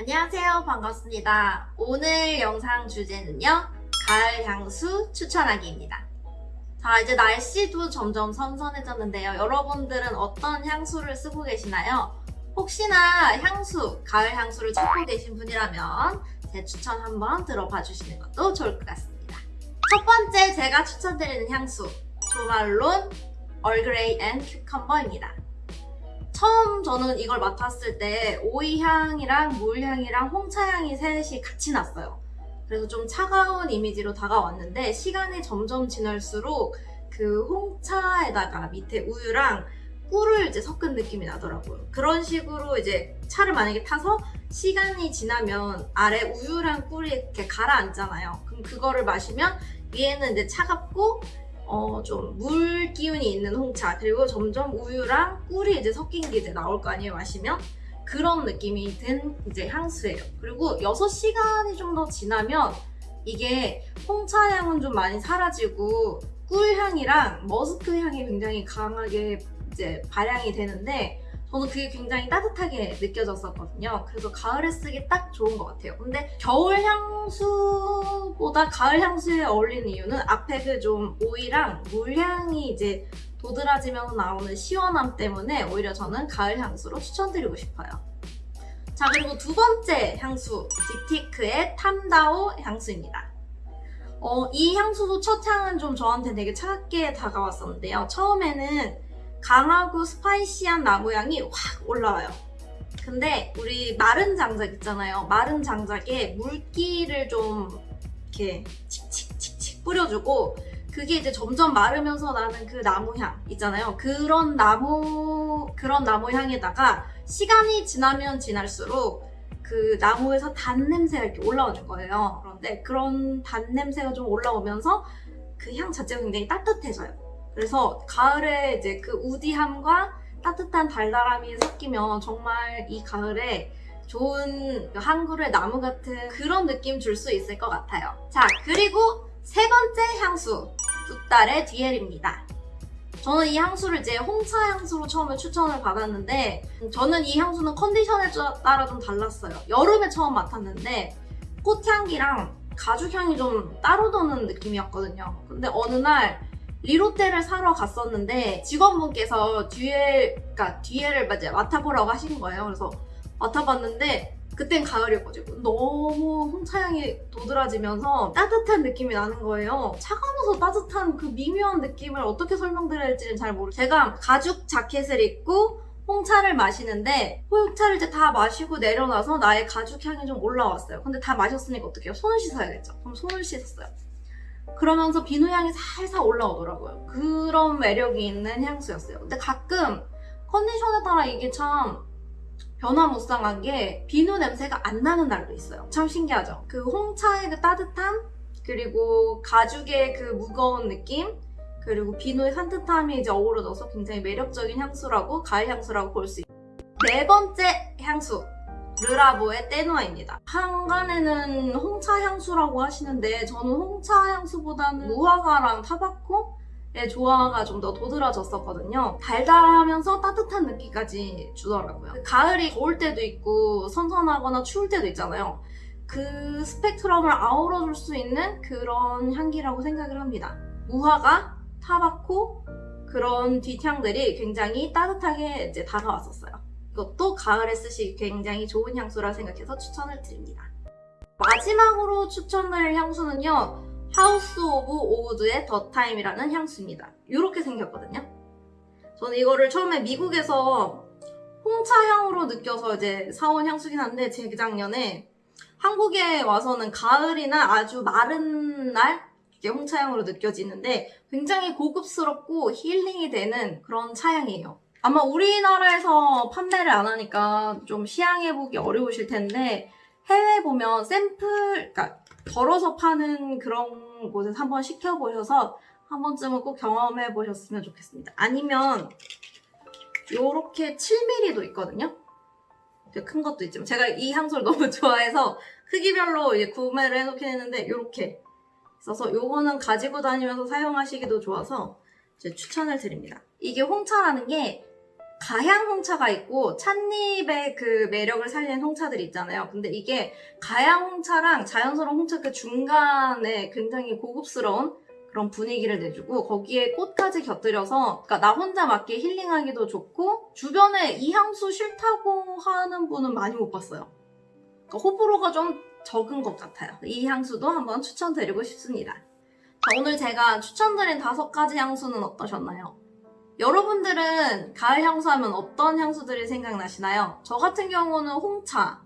안녕하세요. 반갑습니다. 오늘 영상 주제는요. 가을 향수 추천하기입니다. 자, 이제 날씨도 점점 선선해졌는데요. 여러분들은 어떤 향수를 쓰고 계시나요? 혹시나 향수, 가을 향수를 찾고 계신 분이라면 제 추천 한번 들어봐 주시는 것도 좋을 것 같습니다. 첫 번째 제가 추천드리는 향수, 조말론 Earl Grey and Cucumber입니다. 처음 저는 이걸 맡았을 때 오이향이랑 물향이랑 홍차향이 셋이 같이 났어요. 그래서 좀 차가운 이미지로 다가왔는데 시간이 점점 지날수록 그 홍차에다가 밑에 우유랑 꿀을 이제 섞은 느낌이 나더라고요. 그런 식으로 이제 차를 만약에 타서 시간이 지나면 아래 우유랑 꿀이 이렇게 가라앉잖아요. 그럼 그거를 마시면 위에는 이제 차갑고 어, 좀 물 기운이 있는 홍차 그리고 점점 우유랑 꿀이 이제 섞인 게 이제 나올 거 아니에요 마시면? 그런 느낌이 든 이제 향수예요. 그리고 6시간이 좀 더 지나면 이게 홍차 향은 좀 많이 사라지고 꿀 향이랑 머스크 향이 굉장히 강하게 이제 발향이 되는데 저는 그게 굉장히 따뜻하게 느껴졌었거든요. 그래서 가을에 쓰기 딱 좋은 것 같아요. 근데 겨울 향수보다 가을 향수에 어울리는 이유는 앞에 그 좀 오이랑 물향이 이제 도드라지면서 나오는 시원함 때문에 오히려 저는 가을 향수로 추천드리고 싶어요. 자 그리고 두 번째 향수 딥티크의 탐다오 향수입니다. 어, 이 향수도 첫 향은 좀 저한테 되게 차갑게 다가왔었는데요. 처음에는 강하고 spicy한 나무향이 확 올라와요. 근데 우리 마른 장작 있잖아요. 마른 장작에 물기를 좀 이렇게 칙칙칙칙 뿌려주고 그게 이제 점점 마르면서 나는 그 나무향 있잖아요. 그런 나무 그런 나무향에다가 시간이 지나면 지날수록 그 나무에서 단 냄새가 이렇게 올라오는 거예요. 그런데 그런 단 냄새가 좀 올라오면서 그 향 자체가 굉장히 따뜻해져요. 그래서 가을에 이제 그 우디함과 따뜻한 달달함이 섞이면 정말 이 가을에 좋은 한 그루의 나무 같은 그런 느낌 줄 수 있을 것 같아요. 자, 그리고 세 번째 향수, 뚜딸의 디엘입니다. 저는 이 향수를 이제 홍차 향수로 처음에 추천을 받았는데 저는 이 향수는 컨디션에 따라 좀 달랐어요. 여름에 처음 맡았는데 꽃향기랑 가죽향이 좀 따로 도는 느낌이었거든요. 근데 어느 날 리로테를 사러 갔었는데 직원분께서 뒤에, 그러니까 뒤에를 맡아보라고 하신 거예요. 그래서 맡아봤는데 그땐 가을이었거든요. 너무 홍차향이 도드라지면서 따뜻한 느낌이 나는 거예요. 차가워서 따뜻한 그 미묘한 느낌을 어떻게 설명드려야 할지는 잘 모르겠어요. 제가 가죽 자켓을 입고 홍차를 마시는데 홍차를 이제 다 마시고 내려놔서 나의 가죽 향이 좀 올라왔어요. 근데 다 마셨으니까 어떡해요? 손을 씻어야겠죠. 그럼 손을 씻었어요. 그러면서 비누 향이 살살 올라오더라고요. 그런 매력이 있는 향수였어요. 근데 가끔 컨디션에 따라 이게 참 변화무쌍한 게 비누 냄새가 안 나는 날도 있어요. 참 신기하죠? 그 홍차의 그 따뜻함 그리고 가죽의 그 무거운 느낌 그리고 비누의 산뜻함이 이제 어우러져서 굉장히 매력적인 향수라고 가을 향수라고 볼 수 있어요. 네 번째 향수 르라보의 떼누아입니다. 한간에는 홍차 향수라고 하시는데 저는 홍차 향수보다는 무화과랑 타바코 의 조화가 좀 더 도드라졌었거든요. 달달하면서 따뜻한 느낌까지 주더라고요. 가을이 더울 때도 있고 선선하거나 추울 때도 있잖아요. 그 스펙트럼을 아우러줄 수 있는 그런 향기라고 생각을 합니다. 무화과, tobacco 그런 뒷향들이 굉장히 따뜻하게 이제 다가왔었어요. 이것도 가을에 쓰시기 굉장히 좋은 향수라 생각해서 추천을 드립니다. 마지막으로 추천할 향수는요. House of Oud의 The Time이라는 향수입니다. 이렇게 생겼거든요. 저는 이거를 처음에 미국에서 홍차 향으로 느껴서 이제 사온 향수긴 한데 재작년에 한국에 와서는 가을이나 아주 마른 날 이게 홍차향으로 느껴지는데 굉장히 고급스럽고 힐링이 되는 그런 차향이에요. 아마 우리나라에서 판매를 안 하니까 좀 시향해보기 어려우실 텐데 해외 보면 샘플, 그러니까 덜어서 파는 그런 곳에서 한번 시켜보셔서 한 번쯤은 꼭 경험해 보셨으면 좋겠습니다. 아니면 요렇게 7mm도 있거든요. 큰 것도 있지만 제가 이 향수를 너무 좋아해서 크기별로 이제 구매를 해놓긴 했는데 요렇게 있어서 요거는 가지고 다니면서 사용하시기도 좋아서 추천을 드립니다. 이게 홍차라는 게 가향 홍차가 있고 찻잎의 그 매력을 살리는 홍차들이 있잖아요. 근데 이게 가향 홍차랑 자연스러운 홍차 그 중간에 굉장히 고급스러운 그런 분위기를 내주고 거기에 꽃까지 곁들여서 그러니까 나 혼자 맞게 힐링하기도 좋고 주변에 이 향수 싫다고 하는 분은 많이 못 봤어요. 그러니까 호불호가 좀 적은 것 같아요. 이 향수도 한번 추천드리고 싶습니다. 자, 오늘 제가 추천드린 다섯 가지 향수는 어떠셨나요? 여러분들은 가을 향수 하면 어떤 향수들이 생각나시나요? 저 같은 경우는 홍차,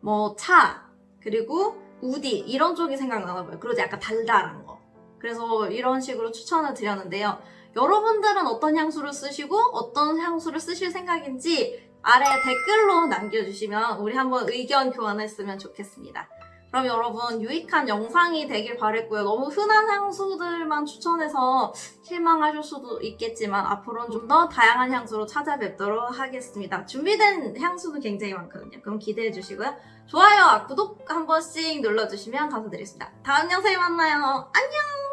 뭐 차, 그리고 우디 이런 쪽이 생각나나 봐요. 그리고 약간 달달한 거. 그래서 이런 식으로 추천을 드렸는데요. 여러분들은 어떤 향수를 쓰시고 어떤 향수를 쓰실 생각인지 아래 댓글로 남겨주시면 우리 한번 의견 교환했으면 좋겠습니다. 그럼 여러분 유익한 영상이 되길 바랬고요. 너무 흔한 향수들만 추천해서 실망하실 수도 있겠지만 앞으로는 좀 더 다양한 향수로 찾아뵙도록 하겠습니다. 준비된 향수도 굉장히 많거든요. 그럼 기대해 주시고요. 좋아요, 구독 한 번씩 눌러주시면 감사드리겠습니다. 다음 영상에 만나요. 안녕!